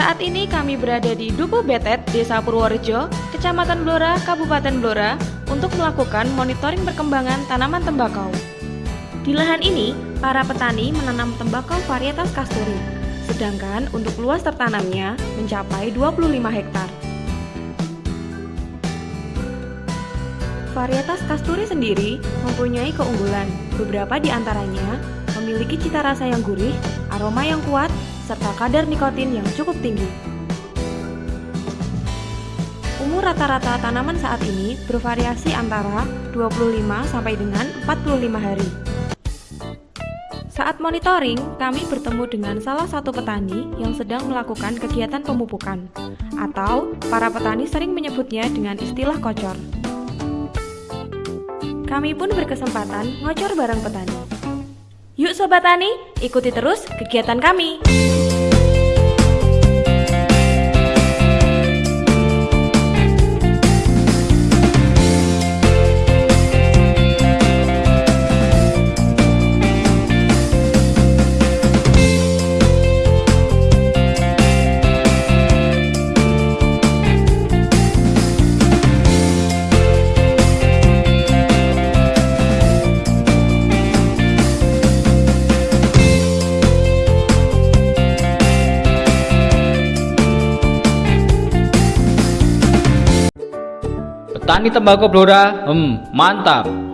Saat ini kami berada di Dukuh Betet, Desa Purworejo, Kecamatan Blora, Kabupaten Blora, untuk melakukan monitoring perkembangan tanaman tembakau. Di lahan ini, para petani menanam tembakau varietas kasturi, sedangkan untuk luas tertanamnya mencapai 25 hektar. Varietas kasturi sendiri mempunyai keunggulan, beberapa di antaranya memiliki cita rasa yang gurih, aroma yang kuat, serta kadar nikotin yang cukup tinggi. Umur rata-rata tanaman saat ini bervariasi antara 25 sampai dengan 45 hari. Saat monitoring, kami bertemu dengan salah satu petani yang sedang melakukan kegiatan pemupukan, atau para petani sering menyebutnya dengan istilah kocor. Kami pun berkesempatan ngocor bareng petani. Yuk Sobat Tani, ikuti terus kegiatan kami. Petani tembakau Blora, hmm, mantap.